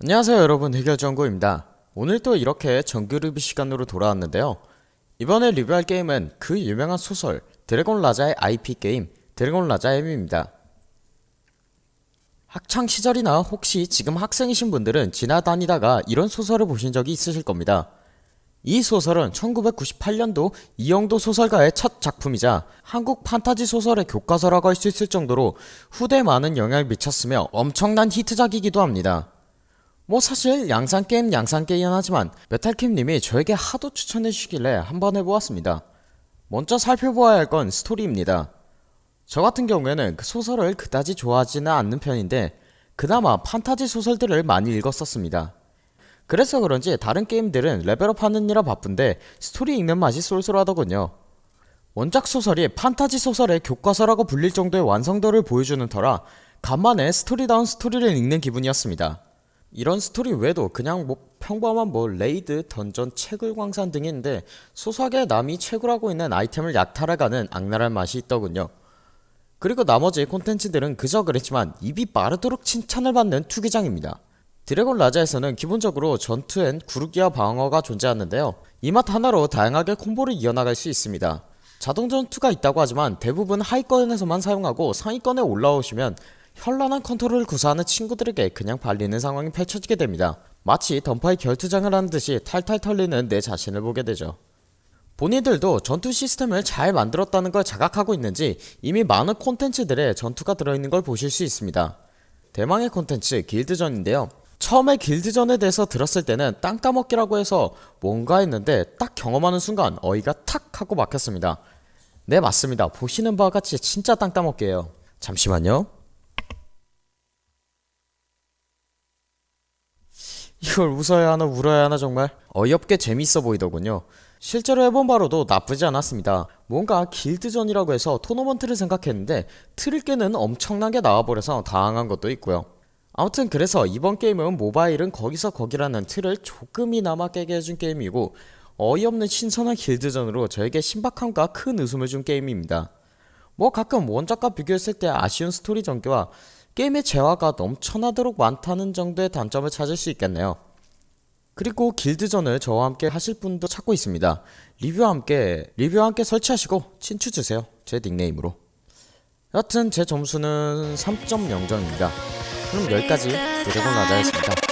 안녕하세요 여러분. 해결정구입니다. 오늘 또 이렇게 정규 리뷰 시간으로 돌아왔는데요. 이번에 리뷰할 게임은 그 유명한 소설 드래곤 라자의 IP 게임 드래곤 라자 M입니다. 학창시절이나 혹시 지금 학생이신 분들은 지나다니다가 이런 소설을 보신 적이 있으실 겁니다. 이 소설은 1998년도 이영도 소설가의 첫 작품이자 한국 판타지 소설의 교과서라고 할 수 있을 정도로 후대에 많은 영향을 미쳤으며 엄청난 히트작이기도 합니다 뭐 사실 양산게임 양산게임 하지만 메탈킴님이 저에게 하도 추천해주시길래 한번 해보았습니다. 먼저 살펴보아야 할 건 스토리입니다. 저 같은 경우에는 그 소설을 그다지 좋아하지는 않는 편인데 그나마 판타지 소설들을 많이 읽었었습니다. 그래서 그런지 다른 게임들은 레벨업 하느라 바쁜데 스토리 읽는 맛이 쏠쏠하더군요. 원작 소설이 판타지 소설의 교과서라고 불릴 정도의 완성도를 보여주는 터라 간만에 스토리다운 스토리를 읽는 기분이었습니다. 이런 스토리 외에도 그냥 뭐 평범한 뭐 레이드, 던전, 채굴 광산 있는데 소소하게 남이 채굴하고 있는 아이템을 약탈해가는 악랄한 맛이 있더군요. 그리고 나머지 콘텐츠들은 그저 그랬지만 입이 마르도록 칭찬을 받는 투기장입니다. 드래곤 라자에서는 기본적으로 전투엔 구르기와 방어가 존재하는데요. 이 맛 하나로 다양하게 콤보를 이어나갈 수 있습니다. 자동 전투가 있다고 하지만 대부분 하위권에서만 사용하고 상위권에 올라오시면 현란한 컨트롤을 구사하는 친구들에게 그냥 발리는 상황이 펼쳐지게 됩니다. 마치 던파의 결투장을 하는 듯이 탈탈 털리는 내 자신을 보게 되죠. 본인들도 전투 시스템을 잘 만들었다는 걸 자각하고 있는지 이미 많은 콘텐츠들에 전투가 들어있는 걸 보실 수 있습니다. 대망의 콘텐츠 길드전인데요. 처음에 길드전에 대해서 들었을 때는 땅 따먹기라고 해서 뭔가 했는데 딱 경험하는 순간 어이가 탁 하고 막혔습니다. 네 맞습니다. 보시는 바와 같이 진짜 땅 따먹기예요. 잠시만요. 이걸 웃어야 하나 울어야 하나 정말 어이없게 재밌어 보이더군요. 실제로 해본 바로도 나쁘지 않았습니다. 뭔가 길드전이라고 해서 토너먼트를 생각했는데 틀을 깨는 엄청나게 나와버려서 당황한 것도 있고요. 아무튼 그래서 이번 게임은 모바일은 거기서 거기라는 틀을 조금이나마 깨게 해준 게임이고 어이없는 신선한 길드전으로 저에게 신박함과 큰 웃음을 준 게임입니다. 뭐 가끔 원작과 비교했을 때 아쉬운 스토리 전개와 게임의 재화가 넘쳐나도록 많다는 정도의 단점을 찾을 수 있겠네요. 그리고 길드전을 저와 함께 하실 분도 찾고 있습니다. 리뷰와 함께 리뷰와 함께 설치하시고 친추 주세요. 제 닉네임으로. 여튼 제 점수는 3.0점입니다. 그럼 여기까지 드래곤 라자였습니다.